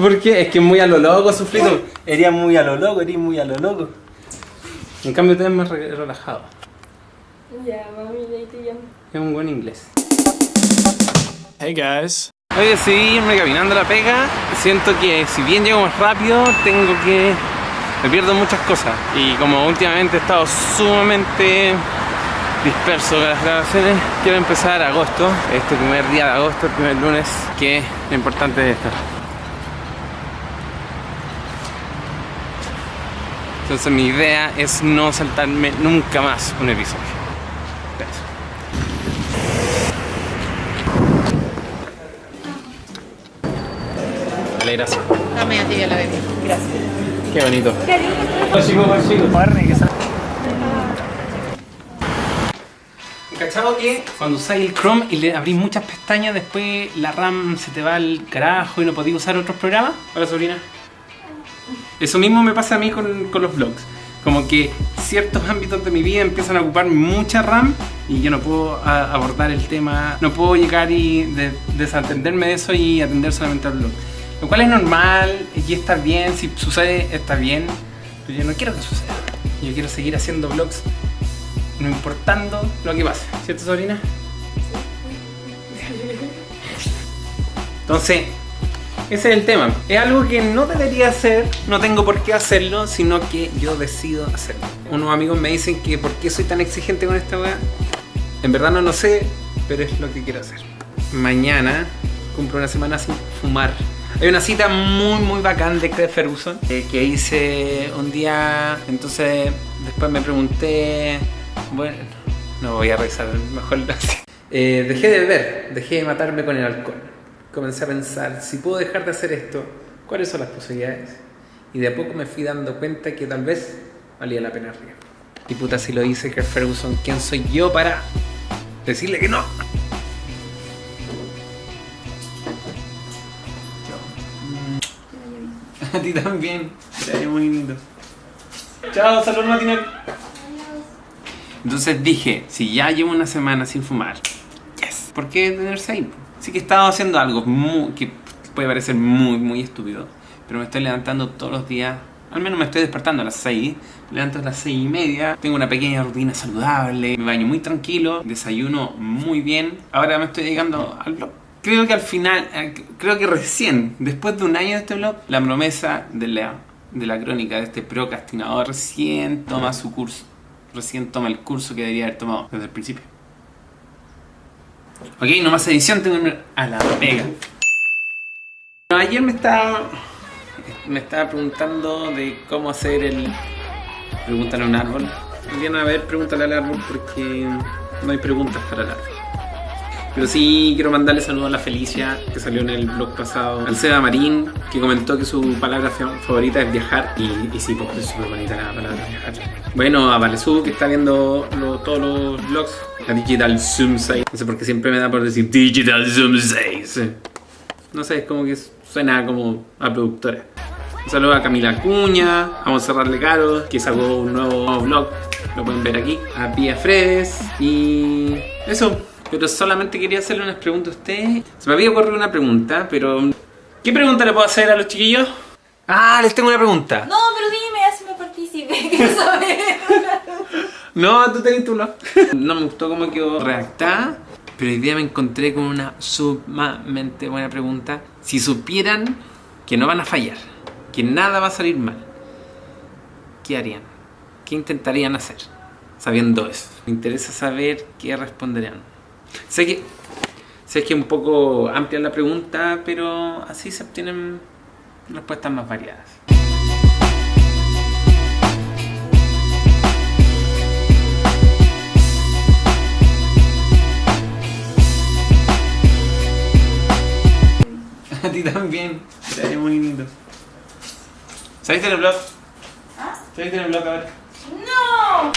¿Por qué? Es que es muy a lo loco, sufrido. Ería muy a lo loco, eres muy a lo loco. En cambio, tú eres más re- relajado. Ya, mami, ahí te llamo. Es un buen inglés. Hey guys. Hoy decidí irme caminando a la pega. Siento que si bien llego más rápido, tengo que... Me pierdo muchas cosas. Y como últimamente he estado sumamente disperso con las grabaciones, quiero empezar agosto, este primer día de agosto, el primer lunes, que lo importante es esto. Entonces mi idea es no saltarme nunca más un episodio. Eso. Vale, gracias. Dame a ti ya la bebé. Gracias. Qué bonito. ¿Cachado que cuando usáis el Chrome y le abrís muchas pestañas, después la RAM se te va al carajo y no podéis usar otros programas? Hola, sobrina. Eso mismo me pasa a mí con, con los vlogs. Como que ciertos ámbitos de mi vida empiezan a ocupar mucha RAM y yo no puedo a- abordar el tema, no puedo llegar y de- desatenderme de eso y atender solamente al vlog. Lo cual es normal y está bien, si sucede está bien, pero yo no quiero que suceda. Yo quiero seguir haciendo vlogs no importando lo que pase, ¿cierto sobrina? Entonces, ese es el tema. Es algo que no debería hacer, no tengo por qué hacerlo, sino que yo decido hacerlo. Unos amigos me dicen que por qué soy tan exigente con esta weá. En verdad no lo sé, pero es lo que quiero hacer. Mañana cumplo una semana sin fumar. Hay una cita muy muy bacán de Craig Ferguson eh, que hice un día, entonces después me pregunté, bueno, no voy a revisar, mejor lo eh, Dejé de beber, dejé de matarme con el alcohol. Comencé a pensar, si puedo dejar de hacer esto, ¿cuáles son las posibilidades? Y de a poco me fui dando cuenta que tal vez valía la pena el riesgo. Y puta, si lo dice Craig Ferguson, ¿quién soy yo para decirle que no? A ti también. Te muy lindo. Chao, salud matinal. Entonces dije, si ya llevo una semana sin fumar, yes. ¿Por qué detenerse ahí? Sí que he estado haciendo algo muy, que puede parecer muy, muy estúpido, pero me estoy levantando todos los días. Al menos me estoy despertando a las 6, me levanto a las 6 y media, tengo una pequeña rutina saludable, me baño muy tranquilo, desayuno muy bien. Ahora me estoy dedicando al blog. Creo que al final, eh, creo que recién, después de un año de este blog, la promesa de la, de la crónica de este procrastinador recién toma su curso. Recién toma el curso que debería haber tomado desde el principio. Ok, no más edición, tengo a la. Bueno, ayer me estaba, me estaba preguntando de cómo hacer el... Pregúntale a un árbol. Vienen a ver, pregúntale al árbol porque no hay preguntas para el árbol. Pero sí quiero mandarle saludos a la Felicia, que salió en el blog pasado. Al Seba Marín, que comentó que su palabra fa- favorita es viajar. Y, sí, pues es súper bonita la palabra viajar. Bueno, a Valesú, que está viendo todos los vlogs. A Digital Zoom 6. No sé por qué siempre me da por decir Digital Zoom 6. No sé, es como que suena como a productora. Un saludo a Camila Cuña, a Monserrat Lecaro, que sacó un nuevo vlog, lo pueden ver aquí. A Pia Fredes y eso. Pero solamente quería hacerle unas preguntas a ustedes. Se me había ocurrido una pregunta, pero... ¿Qué pregunta le puedo hacer a los chiquillos? Ah, les tengo una pregunta. No, pero dime, quiero saber. No, tú tenés tu blog. No me gustó cómo quedó redactada, pero hoy día me encontré con una sumamente buena pregunta. Si supieran que no van a fallar, que nada va a salir mal, ¿qué harían? ¿Qué intentarían hacer? Sabiendo eso. Me interesa saber qué responderían. Sé que, sé que es un poco amplia la pregunta, pero así se obtienen respuestas más variadas. A ti también. Te vaya muy lindo. ¿Saliste en el blog? ¿Saliste en el blog? A ver. ¡No!